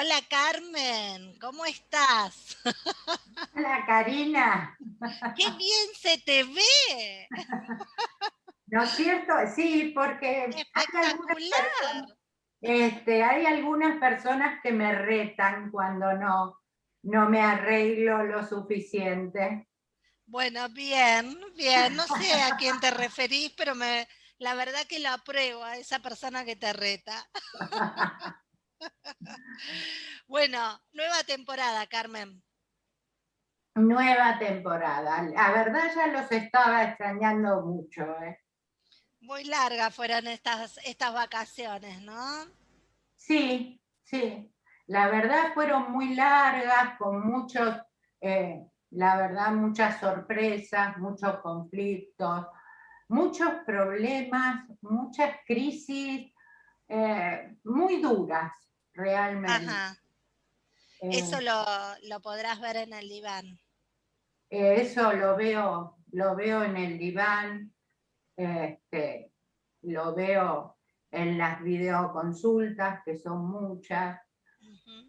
Hola Carmen, ¿cómo estás? Hola Karina. ¡Qué bien se te ve! ¿No es cierto? Sí, porque Espectacular. este, hay algunas personas que me retan cuando no, no me arreglo lo suficiente. Bueno, bien, bien. No sé a quién te referís, pero me, la verdad que lo apruebo a esa persona que te reta. bueno, nueva temporada, Carmen. Nueva temporada. La verdad ya los estaba extrañando mucho. ¿eh? Muy largas fueron estas, estas vacaciones, ¿no? Sí, sí. La verdad fueron muy largas, con muchos, eh, la verdad, muchas sorpresas, muchos conflictos, muchos problemas, muchas crisis eh, muy duras, realmente. Ajá. Eso eh, lo, podrás ver en el diván. eso lo veo, lo veo en el diván, este, lo veo en las videoconsultas, que son muchas.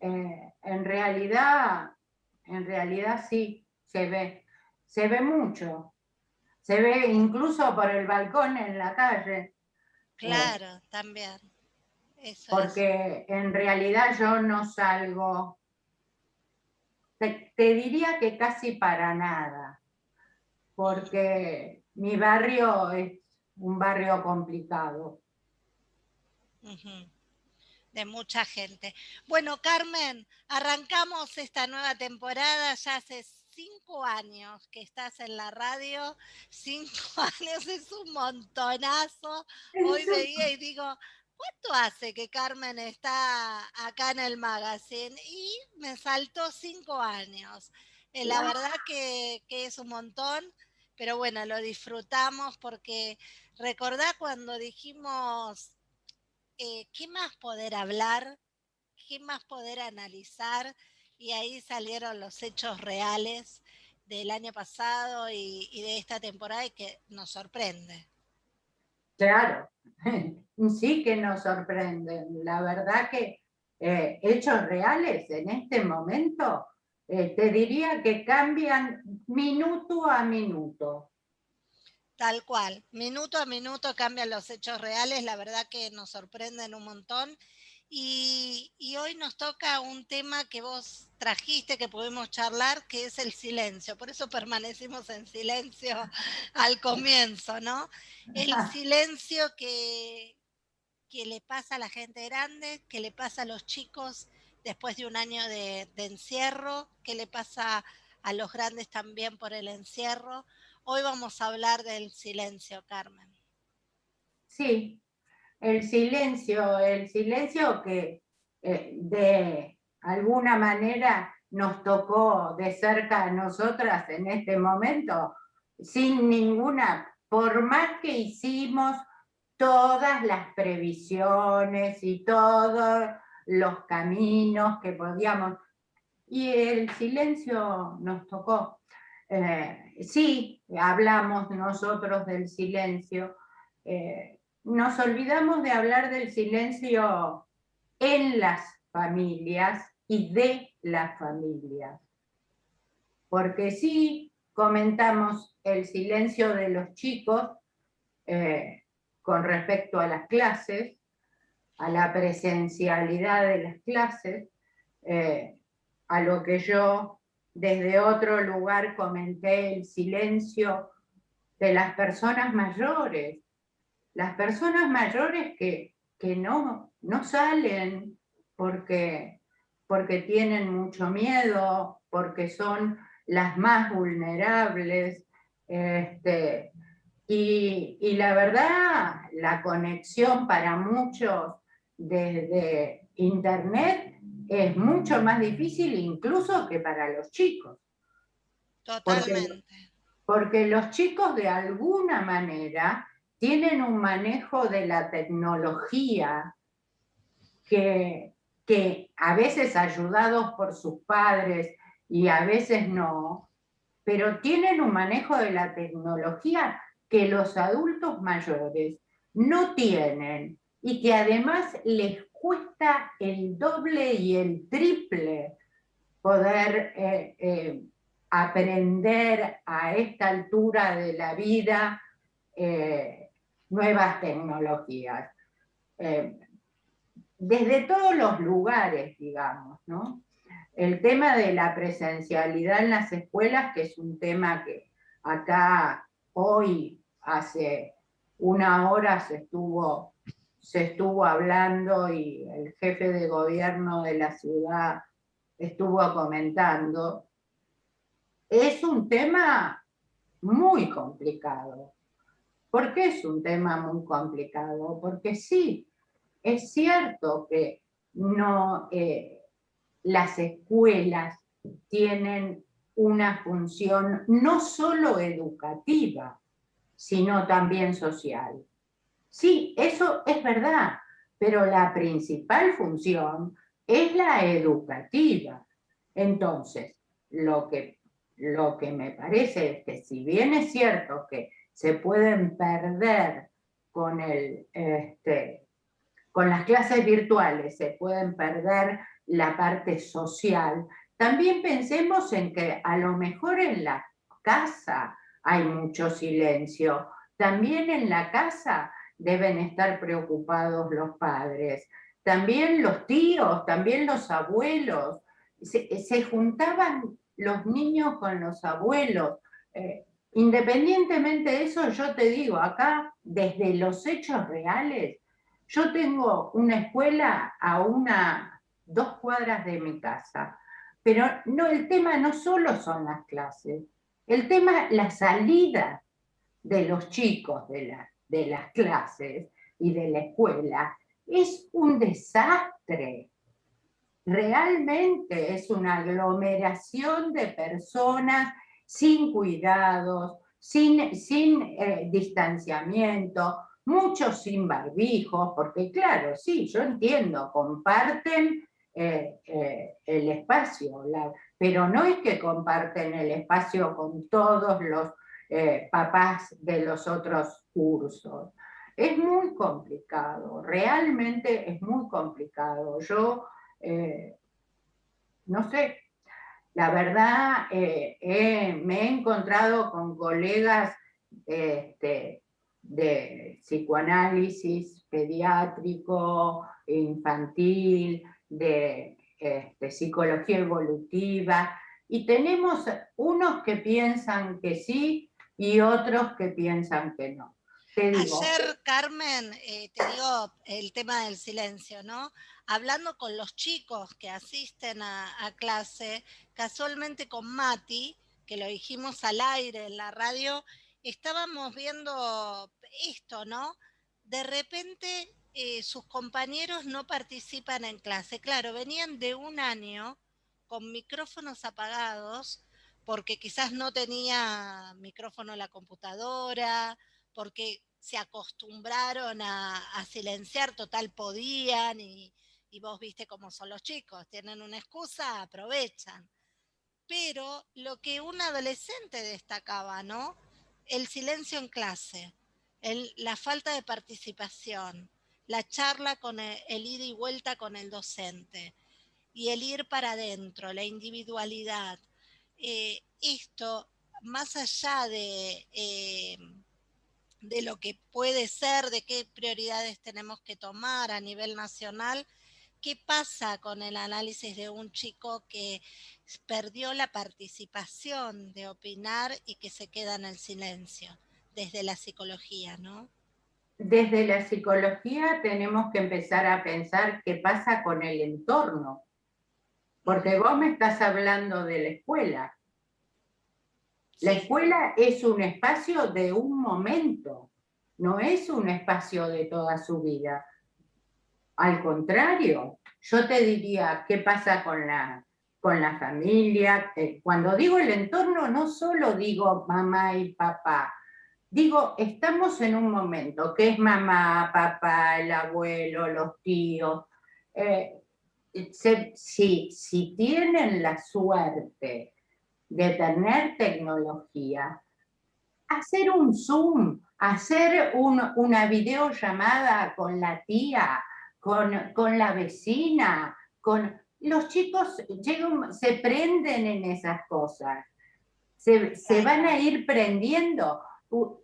Eh, en realidad, en realidad sí, se ve, se ve mucho. Se ve incluso por el balcón en la calle. Claro, también. porque en realidad yo no salgo, te, diría que casi para nada, porque mi barrio es un barrio complicado. De mucha gente. Bueno, Carmen, arrancamos esta nueva temporada, ya hace cinco años que estás en la radio, cinco años es un montonazo. Hoy veía y digo, ¿cuánto hace que Carmen está acá en el magazine? Y me saltó cinco años. Eh, la verdad que, que es un montón pero bueno, lo disfrutamos porque recordá cuando dijimos, eh, ¿qué más poder hablar? ¿Qué más poder analizar? Y ahí salieron los hechos reales del año pasado y, de esta temporada y que nos sorprende. Claro, sí que nos sorprende. La verdad que eh, hechos reales en este momento eh, te diría que cambian minuto a minuto. Tal cual, minuto a minuto cambian los hechos reales, la verdad que nos sorprenden un montón. Y, hoy nos toca un tema que vos trajiste, que pudimos charlar, que es el silencio. Por eso permanecimos en silencio al comienzo, ¿no? El silencio que, que le pasa a la gente grande, que le pasa a los chicos después de un año de, encierro, qué le pasa a los grandes también por el encierro. Hoy vamos a hablar del silencio, Carmen. Sí, el silencio, el silencio que eh, de alguna manera nos tocó de cerca a nosotras en este momento, sin ninguna, por más que hicimos todas las previsiones y todo los caminos que podíamos, y el silencio nos tocó. Eh, sí, hablamos nosotros del silencio, eh, nos olvidamos de hablar del silencio en las familias y de las familias. Porque sí comentamos el silencio de los chicos eh, con respecto a las clases, a la presencialidad de las clases, eh, a lo que yo desde otro lugar comenté el silencio de las personas mayores, las personas mayores que, no, no salen porque, porque tienen mucho miedo, porque son las más vulnerables, este, y, y, la verdad, la conexión para muchos desde Internet es mucho más difícil incluso que para los chicos. Totalmente. Porque, los chicos de alguna manera tienen un manejo de la tecnología que, que a veces ayudados por sus padres y a veces no, pero tienen un manejo de la tecnología que los adultos mayores no tienen y que además les cuesta el doble y el triple poder eh, eh, aprender a esta altura de la vida eh, nuevas tecnologías. desde todos los lugares, digamos, ¿no? El tema de la presencialidad en las escuelas, que es un tema que acá hoy, hace una hora se estuvo, se estuvo hablando y el jefe de gobierno de la ciudad estuvo comentando, es un tema muy complicado. ¿Por qué es un tema muy complicado? Porque sí, es cierto que no, eh, las escuelas tienen una función no solo educativa, sino también social. Sí, eso es verdad, pero la principal función es la educativa. Entonces, lo que, lo que me parece es que si bien es cierto que se pueden perder con, el, este, con las clases virtuales, se pueden perder la parte social, también pensemos en que a lo mejor en la casa hay mucho silencio. También en la casa deben estar preocupados los padres. También los tíos, también los abuelos. Se, juntaban los niños con los abuelos. Eh, independientemente de eso, yo te digo, acá, desde los hechos reales, yo tengo una escuela a una, dos cuadras de mi casa. Pero no, el tema no solo son las clases, el tema, la salida de los chicos de, las clases y de la escuela es un desastre. Realmente es una aglomeración de personas sin cuidados, sin, eh, distanciamiento, muchos sin barbijos, porque claro, sí, yo entiendo, comparten eh, eh, el espacio, pero no es que comparten el espacio con todos los eh, papás de los otros cursos. Es muy complicado, realmente es muy complicado. Yo, no sé, la verdad, me he encontrado con colegas este, de psicoanálisis pediátrico, infantil, de este, psicología evolutiva, y tenemos unos que piensan que sí y otros que piensan que no. Ayer, Carmen, eh, te digo el tema del silencio, ¿no? Hablando con los chicos que asisten a, a clase, casualmente con Mati, que lo dijimos al aire en la radio, estábamos viendo esto, ¿no? De repente eh, sus compañeros no participan en clase. Claro, venían de un año con micrófonos apagados porque quizás no tenía micrófono la computadora, porque se acostumbraron a, silenciar, total podían, y, y, vos viste cómo son los chicos, tienen una excusa, aprovechan. Pero lo que un adolescente destacaba, ¿no? El silencio en clase, la falta de participación, la charla con el, ida y vuelta con el docente y el ir para adentro, la individualidad. Eh, esto, más allá de, eh, de lo que puede ser, de qué prioridades tenemos que tomar a nivel nacional, ¿qué pasa con el análisis de un chico que perdió la participación de opinar y que se queda en el silencio desde la psicología, ¿no? Desde la psicología tenemos que empezar a pensar qué pasa con el entorno. Porque vos me estás hablando de la escuela. La escuela es un espacio de un momento, no es un espacio de toda su vida. Al contrario, yo te diría, ¿qué pasa con la, con la familia? Eh, cuando digo el entorno, no solo digo mamá y papá, Digo, estamos en un momento que es mamá, papá, el abuelo, los tíos. Eh, si, si tienen la suerte de tener tecnología, hacer un Zoom, hacer una videollamada con la tía, con, con la vecina, con... Los chicos llegan, se prenden en esas cosas, se, se van a ir prendiendo.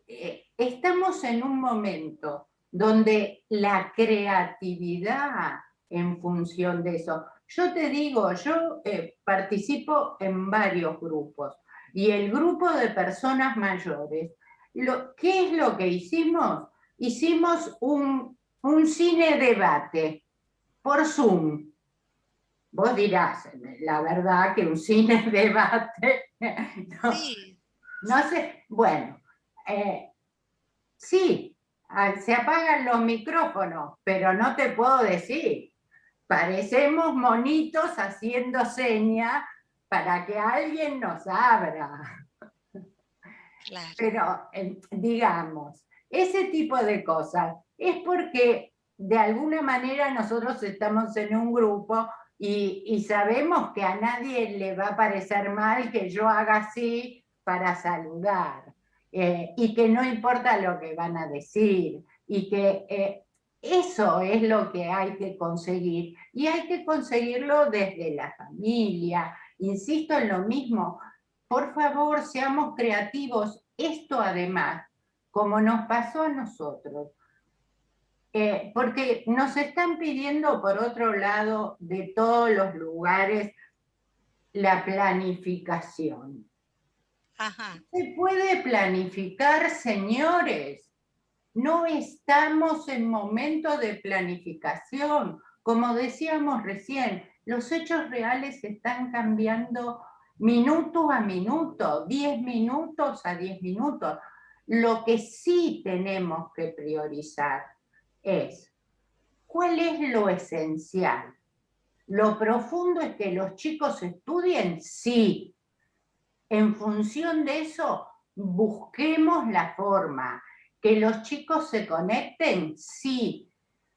Eh, estamos en un momento donde la creatividad en función de eso. Yo te digo, yo eh, participo en varios grupos y el grupo de personas mayores, lo, ¿qué es lo que hicimos? Hicimos un, un cine debate por Zoom. Vos dirás, la verdad que un cine debate, no, no sé, bueno, eh, sí, se apagan los micrófonos, pero no te puedo decir, parecemos monitos haciendo señas para que alguien nos abra. Pero, eh, digamos, ese tipo de cosas es porque de alguna manera nosotros estamos en un grupo y, sabemos que a nadie le va a parecer mal que yo haga así para saludar. Eh, y que no importa lo que van a decir, y que eh, eso es lo que hay que conseguir, y hay que conseguirlo desde la familia, insisto en lo mismo, por favor seamos creativos, esto además, como nos pasó a nosotros, eh, porque nos están pidiendo por otro lado de todos los lugares la planificación. Se puede planificar, señores. No estamos en momento de planificación. Como decíamos recién, los hechos reales están cambiando minuto a minuto, 10 minutos a 10 minutos. Lo que sí tenemos que priorizar es, ¿cuál es lo esencial? ¿Lo profundo es que los chicos estudien? Sí. En función de eso, busquemos la forma. ¿Que los chicos se conecten? Sí.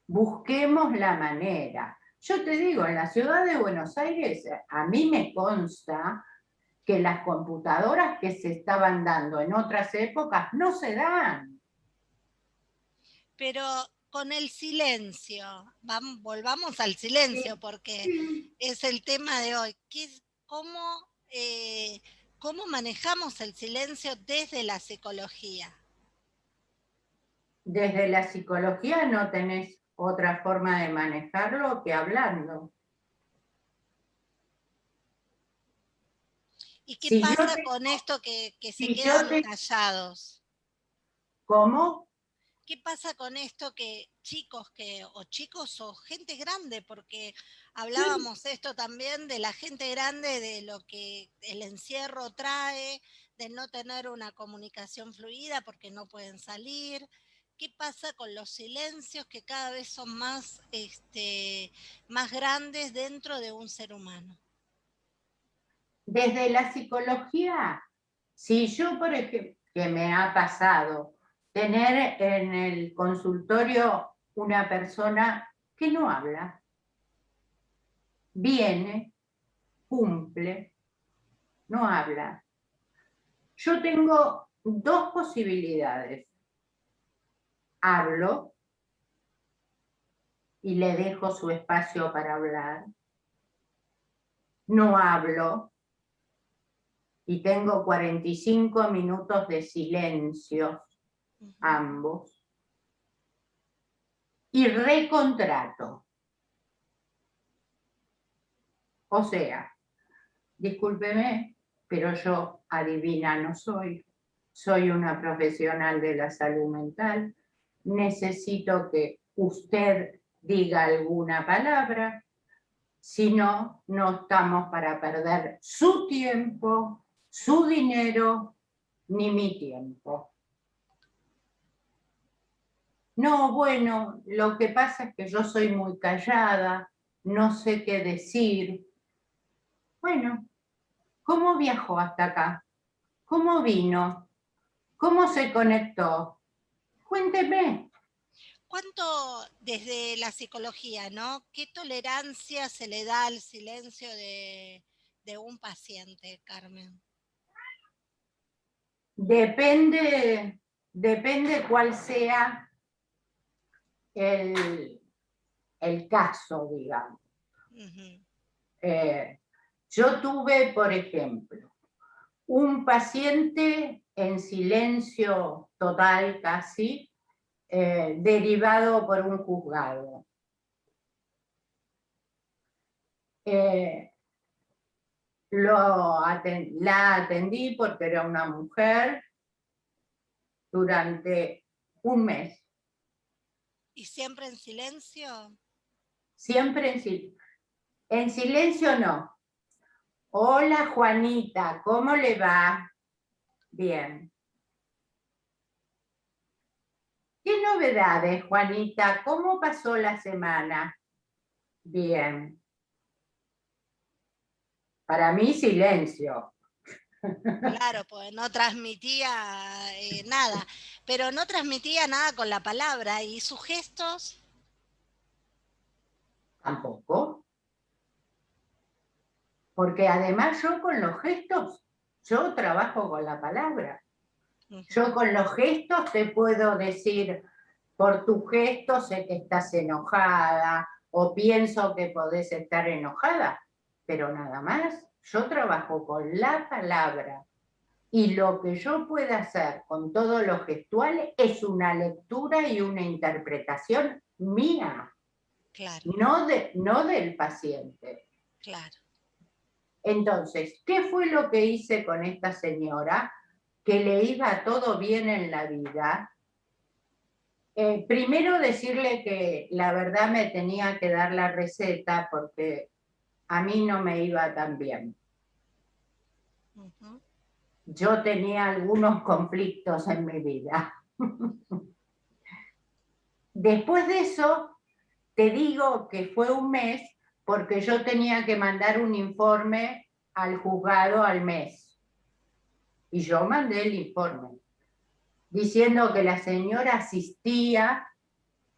Busquemos la manera. Yo te digo, en la ciudad de Buenos Aires, a mí me consta que las computadoras que se estaban dando en otras épocas no se dan. Pero con el silencio, vamos, volvamos al silencio porque es el tema de hoy. cómo, eh, ¿Cómo manejamos el silencio desde la psicología? Desde la psicología no tenés otra forma de manejarlo que hablando. ¿Y qué pasa con esto que, se quedan callados? ¿Cómo? ¿Qué pasa con esto que chicos que, o chicos o gente grande, porque hablábamos esto también de la gente grande, de lo que el encierro trae, de no tener una comunicación fluida porque no pueden salir, qué pasa con los silencios que cada vez son más, este, más grandes dentro de un ser humano. Desde la psicología, si yo, por ejemplo, que me ha pasado, tener en el consultorio una persona que no habla, viene, cumple, no habla. Yo tengo dos posibilidades hablo y le dejo su espacio para hablar. No hablo y tengo 45 minutos de silencio, ambos. Y recontrato. O sea, discúlpeme, pero yo adivina no soy. Soy una profesional de la salud mental necesito que usted diga alguna palabra, si no, no estamos para perder su tiempo, su dinero, ni mi tiempo. No, bueno, lo que pasa es que yo soy muy callada, no sé qué decir. Bueno, ¿cómo viajó hasta acá? ¿Cómo vino? ¿Cómo se conectó? Cuénteme. ¿Cuánto desde la psicología, no? ¿Qué tolerancia se le da al silencio de, un paciente, Carmen? Depende, depende cuál sea el, caso, digamos. Eh, yo tuve, por ejemplo, un paciente en silencio total casi, eh, derivado por un juzgado. Eh, lo la atendí porque era una mujer durante un mes. ¿Y siempre en silencio? Siempre en silencio. En silencio no. Hola Juanita, ¿cómo le va? Bien. ¿Qué novedades, Juanita? ¿Cómo pasó la semana? Bien. Para mí, silencio. Claro, pues no transmitía eh, nada, pero no transmitía nada con la palabra. ¿Y sus gestos? Tampoco. Porque además yo con los gestos, yo trabajo con la palabra. Yo con los gestos te puedo decir, por tus gestos sé que estás enojada, o pienso que podés estar enojada, pero nada más. Yo trabajo con la palabra y lo que yo pueda hacer con todo lo gestual es una lectura y una interpretación mía, claro. no, de, no del paciente. Claro. Entonces, ¿qué fue lo que hice con esta señora? Que le iba todo bien en la vida. Eh, primero decirle que la verdad me tenía que dar la receta porque a mí no me iba tan bien. Yo tenía algunos conflictos en mi vida. Después de eso, te digo que fue un mes porque yo tenía que mandar un informe al juzgado al mes. Y yo mandé el informe, diciendo que la señora asistía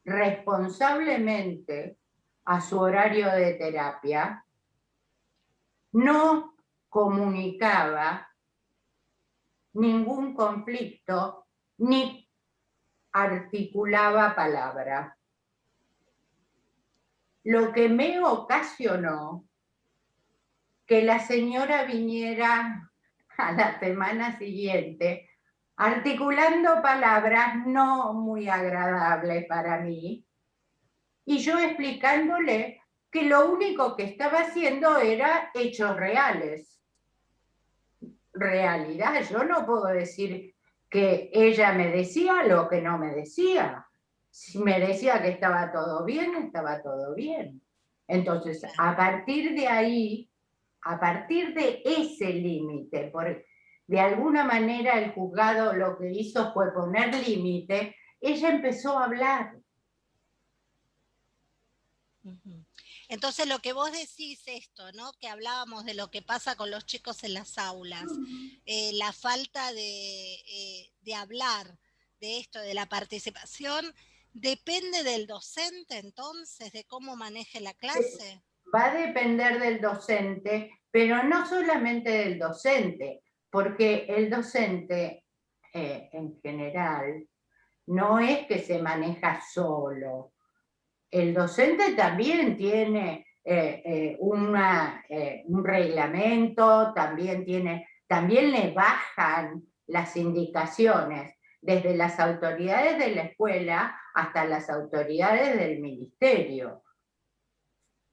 responsablemente a su horario de terapia, no comunicaba ningún conflicto ni articulaba palabra. Lo que me ocasionó que la señora viniera a la semana siguiente articulando palabras no muy agradables para mí, y yo explicándole que lo único que estaba haciendo era hechos reales. Realidad, yo no puedo decir que ella me decía lo que no me decía. Si me decía que estaba todo bien, estaba todo bien. Entonces, a partir de ahí, a partir de ese límite, de alguna manera el juzgado lo que hizo fue poner límite, ella empezó a hablar. Entonces lo que vos decís esto, ¿no? Que hablábamos de lo que pasa con los chicos en las aulas, eh, la falta eh, de, hablar de esto, de la participación, depende del docente entonces, de cómo maneje la clase. Va a depender del docente, pero no solamente del docente, porque el docente eh, en general no es que se maneja solo, el docente también tiene eh, eh, eh, un reglamento, también, tiene, también le bajan las indicaciones desde las autoridades de la escuela hasta las autoridades del ministerio.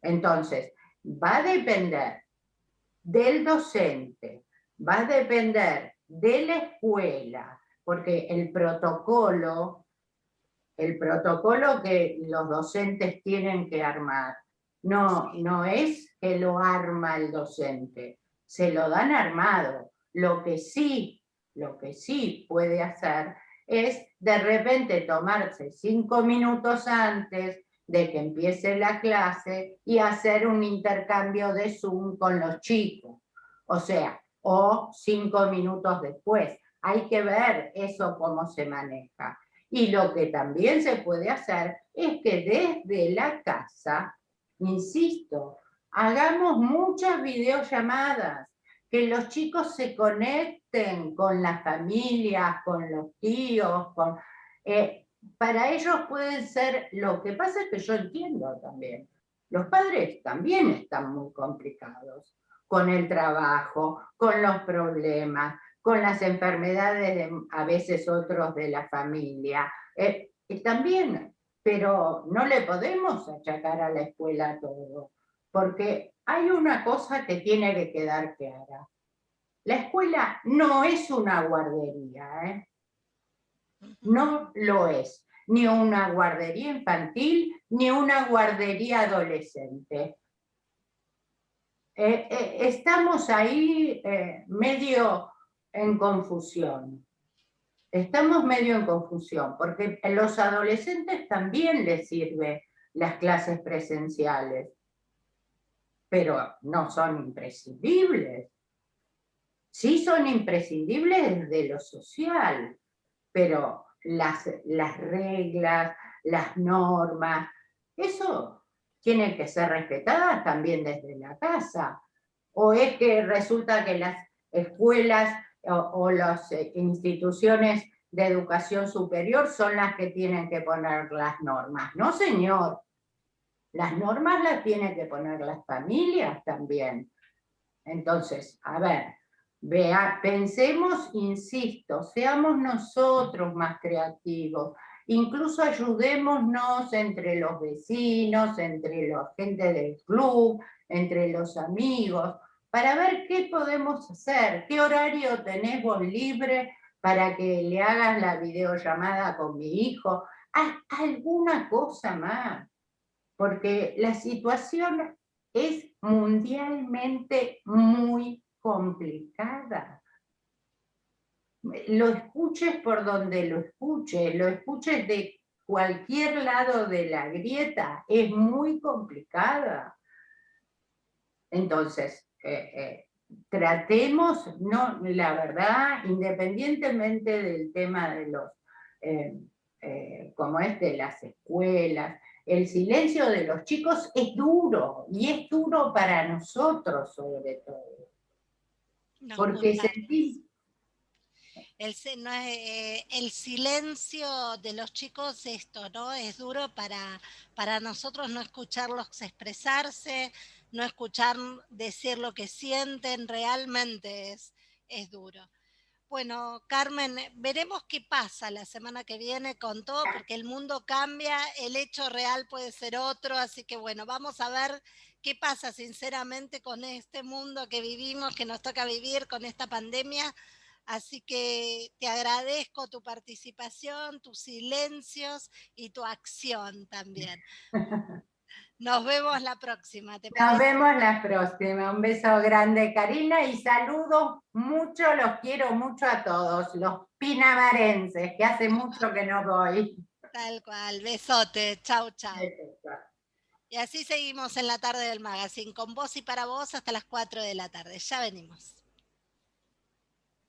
Entonces, va a depender del docente, va a depender de la escuela, porque el protocolo el protocolo que los docentes tienen que armar. No, no es que lo arma el docente, se lo dan armado. Lo que sí, lo que sí puede hacer es de repente tomarse cinco minutos antes de que empiece la clase y hacer un intercambio de Zoom con los chicos. O sea, o cinco minutos después. Hay que ver eso cómo se maneja. Y lo que también se puede hacer es que desde la casa, insisto, hagamos muchas videollamadas, que los chicos se conecten con las familias, con los tíos, eh, para ellos pueden ser, lo que pasa es que yo entiendo también, los padres también están muy complicados con el trabajo, con los problemas, con las enfermedades de a veces otros de la familia. Eh, también, pero no le podemos achacar a la escuela todo, porque hay una cosa que tiene que quedar clara. La escuela no es una guardería, ¿eh? no lo es, ni una guardería infantil, ni una guardería adolescente. Eh, estamos ahí medio en confusión. Estamos medio en confusión, porque a los adolescentes también les sirve las clases presenciales, pero no son imprescindibles. Sí son imprescindibles desde lo social, pero las, las reglas, las normas, eso tiene que ser respetadas también desde la casa. O es que resulta que las escuelas o, las eh, instituciones de educación superior son las que tienen que poner las normas. No, señor. Las normas las tienen que poner las familias también. Entonces, a ver, vea, pensemos, insisto, seamos nosotros más creativos, incluso ayudémonos entre los vecinos, entre la gente del club, entre los amigos, para ver qué podemos hacer, qué horario tenés vos libre para que le hagas la videollamada con mi hijo, alguna cosa más, porque la situación es mundialmente muy complicada. Lo escuches por donde lo escuches, lo escuches de cualquier lado de la grieta, es muy complicada. Entonces, eh, eh, tratemos, no, la verdad, independientemente del tema de los, eh, como es de las escuelas, el silencio de los chicos es duro, y es duro para nosotros sobre todo. porque. El, el, silencio de los chicos, esto, ¿no? Es duro para, para nosotros no escucharlos expresarse, no escuchar decir lo que sienten, realmente es, es duro. Bueno, Carmen, veremos qué pasa la semana que viene con todo, porque el mundo cambia, el hecho real puede ser otro, así que bueno, vamos a ver qué pasa sinceramente con este mundo que vivimos, que nos toca vivir con esta pandemia. Así que te agradezco tu participación, tus silencios y tu acción también. Nos vemos la próxima. Nos vemos la próxima. Un beso grande, Karina, y saludos mucho, los quiero mucho a todos, los pinamarenses, que hace mucho que no voy. Tal cual, besote, chau, chau. Y así seguimos en la tarde del magazine, con vos y para vos hasta las 4 de la tarde. Ya venimos.